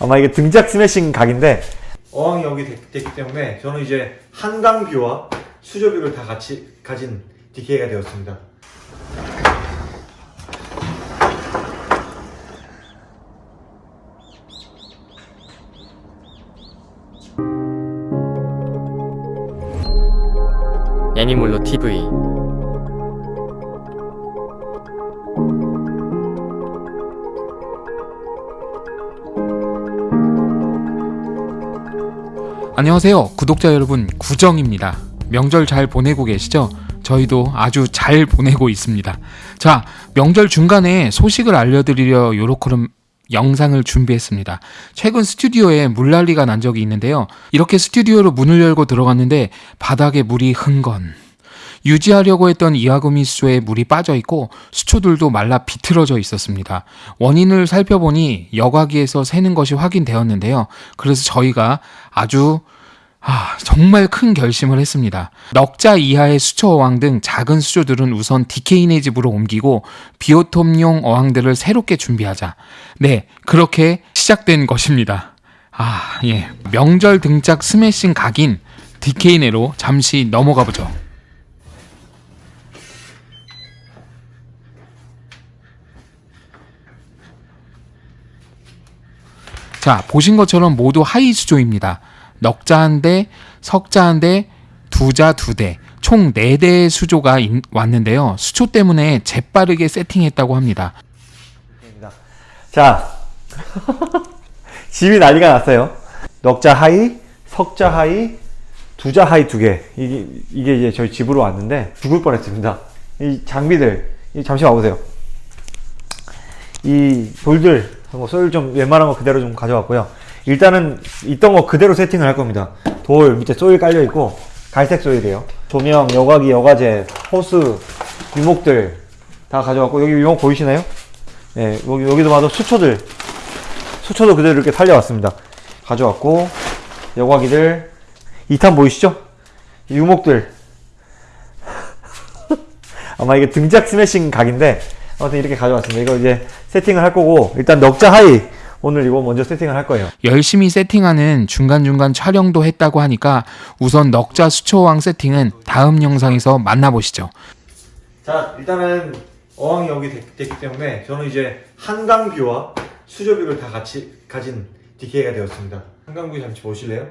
아마 이게 등짝 스매싱 각인데 어항이 여기 됐, 됐기 때문에 저는 이제 한강뷰와 수조뷰를 다 같이 가진 DK가 되었습니다. 애니몰로 TV 안녕하세요. 구독자 여러분 구정입니다. 명절 잘 보내고 계시죠? 저희도 아주 잘 보내고 있습니다. 자 명절 중간에 소식을 알려드리려 요렇게름 영상을 준비했습니다. 최근 스튜디오에 물난리가 난 적이 있는데요. 이렇게 스튜디오로 문을 열고 들어갔는데 바닥에 물이 흥건 유지하려고 했던 이하구미 수조에 물이 빠져 있고 수초들도 말라 비틀어져 있었습니다. 원인을 살펴보니 여과기에서 새는 것이 확인되었는데요. 그래서 저희가 아주 아, 정말 큰 결심을 했습니다. 넉자 이하의 수초 어항 등 작은 수조들은 우선 디케이네 집으로 옮기고 비오톱용 어항들을 새롭게 준비하자. 네, 그렇게 시작된 것입니다. 아, 예. 명절 등짝 스매싱 각인 디케이네로 잠시 넘어가 보죠. 자, 보신 것처럼 모두 high 수조입니다. 넉자 한 대, 석자 한 대, 두자 두 대, 총 네 대의 수조가 인- 왔는데요. 수초 때문에 재빠르게 세팅했다고 합니다. 자, 집이 난리가 났어요. 넉자 high, 석자 high, 두자 high 두 개. 이게, 이게 이제 저희 집으로 왔는데 죽을 뻔했습니다. 이 장비들, 이 잠시 와보세요. 이 돌들, 뭐 소일 좀 웬만한 거 그대로 좀 가져왔고요. 일단은 있던 거 그대로 세팅을 할 겁니다. 돌 밑에 소일 깔려 있고 갈색 소일이에요. 조명, 여과기, 여과제, 호스, 유목들 다 가져왔고 여기 유목 보이시나요? 네, 여기, 여기도 봐도 수초들 수초도 그대로 이렇게 살려왔습니다. 가져왔고 여과기들 2탄 보이시죠? 이 유목들 아마 이게 등짝 스매싱 각인데 아무튼 이렇게 가져왔습니다. 이거 이제 세팅을 할 거고 일단 넉자 하이 오늘 이거 먼저 세팅을 할 거예요. 열심히 세팅하는 중간중간 촬영도 했다고 하니까 우선 넉자 수초왕 세팅은 다음 영상에서 만나보시죠. 자 일단은 어항이 여기 됐, 됐기 때문에 저는 이제 한강뷰와 수조뷰를 다 같이 가진 DK가 되었습니다. 한강뷰 잠시 보실래요?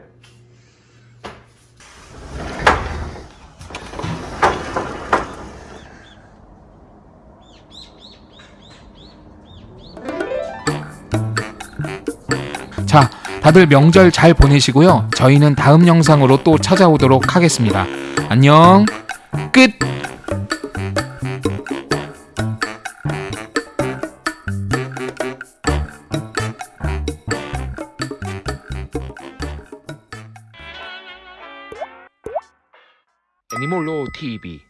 자, 다들 명절 잘 보내시고요. 저희는 다음 영상으로 또 찾아오도록 하겠습니다. 안녕. 끝. TV